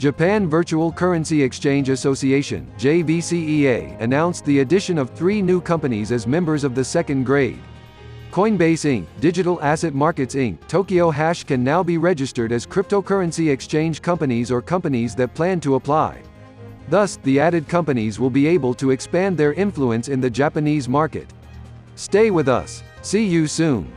Japan Virtual Currency Exchange Association JVCEA, announced the addition of three new companies as members of the second grade. Coinbase Inc., Digital Asset Markets Inc., Tokyo Hash can now be registered as cryptocurrency exchange companies or companies that plan to apply. Thus, the added companies will be able to expand their influence in the Japanese market. Stay with us. See you soon.